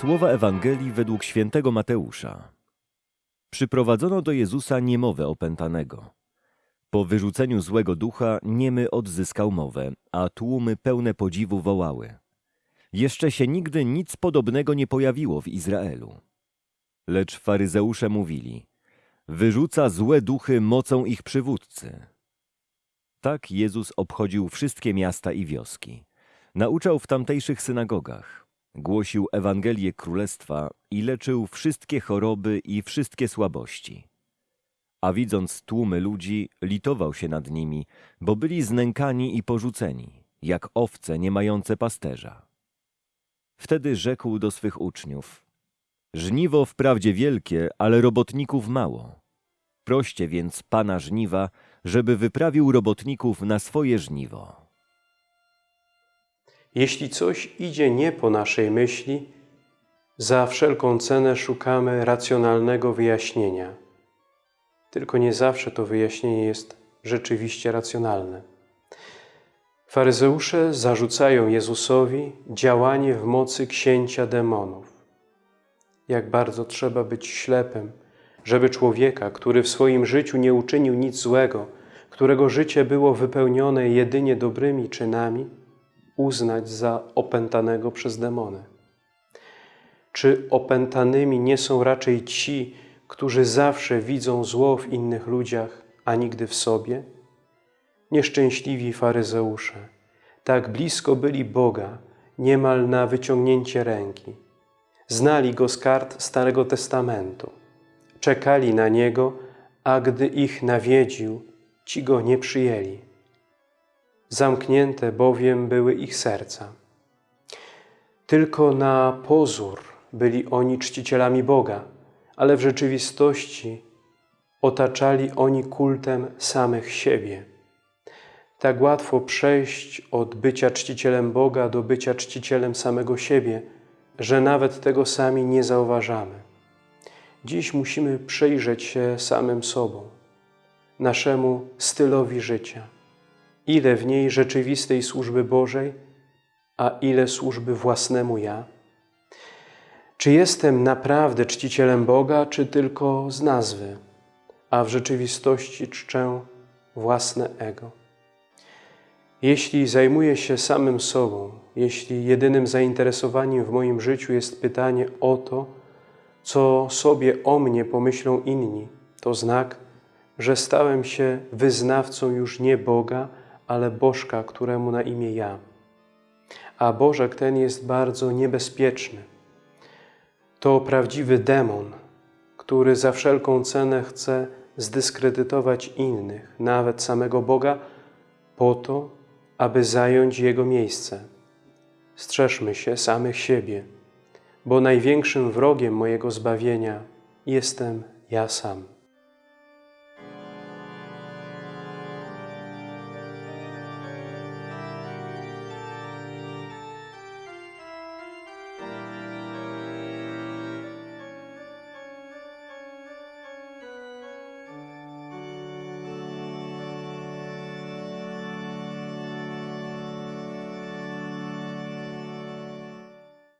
Słowa Ewangelii według świętego Mateusza. Przyprowadzono do Jezusa niemowę opętanego. Po wyrzuceniu złego ducha niemy odzyskał mowę, a tłumy pełne podziwu wołały. Jeszcze się nigdy nic podobnego nie pojawiło w Izraelu. Lecz faryzeusze mówili, wyrzuca złe duchy mocą ich przywódcy. Tak Jezus obchodził wszystkie miasta i wioski. Nauczał w tamtejszych synagogach. Głosił Ewangelię Królestwa i leczył wszystkie choroby i wszystkie słabości. A widząc tłumy ludzi, litował się nad nimi, bo byli znękani i porzuceni, jak owce nie mające pasterza. Wtedy rzekł do swych uczniów: Żniwo wprawdzie wielkie, ale robotników mało. Proście więc pana żniwa, żeby wyprawił robotników na swoje żniwo. Jeśli coś idzie nie po naszej myśli, za wszelką cenę szukamy racjonalnego wyjaśnienia. Tylko nie zawsze to wyjaśnienie jest rzeczywiście racjonalne. Faryzeusze zarzucają Jezusowi działanie w mocy księcia demonów. Jak bardzo trzeba być ślepym, żeby człowieka, który w swoim życiu nie uczynił nic złego, którego życie było wypełnione jedynie dobrymi czynami, uznać za opętanego przez demony? Czy opętanymi nie są raczej ci, którzy zawsze widzą zło w innych ludziach, a nigdy w sobie? Nieszczęśliwi faryzeusze, tak blisko byli Boga, niemal na wyciągnięcie ręki. Znali Go z kart Starego Testamentu. Czekali na Niego, a gdy ich nawiedził, ci Go nie przyjęli. Zamknięte bowiem były ich serca. Tylko na pozór byli oni czcicielami Boga, ale w rzeczywistości otaczali oni kultem samych siebie. Tak łatwo przejść od bycia czcicielem Boga do bycia czcicielem samego siebie, że nawet tego sami nie zauważamy. Dziś musimy przyjrzeć się samym sobą, naszemu stylowi życia – ile w niej rzeczywistej służby Bożej, a ile służby własnemu ja? Czy jestem naprawdę czcicielem Boga, czy tylko z nazwy, a w rzeczywistości czczę własne ego? Jeśli zajmuję się samym sobą, jeśli jedynym zainteresowaniem w moim życiu jest pytanie o to, co sobie o mnie pomyślą inni, to znak, że stałem się wyznawcą już nie Boga, ale Bożka, któremu na imię ja. A Bożek ten jest bardzo niebezpieczny. To prawdziwy demon, który za wszelką cenę chce zdyskredytować innych, nawet samego Boga, po to, aby zająć Jego miejsce. Strzeżmy się samych siebie, bo największym wrogiem mojego zbawienia jestem ja sam.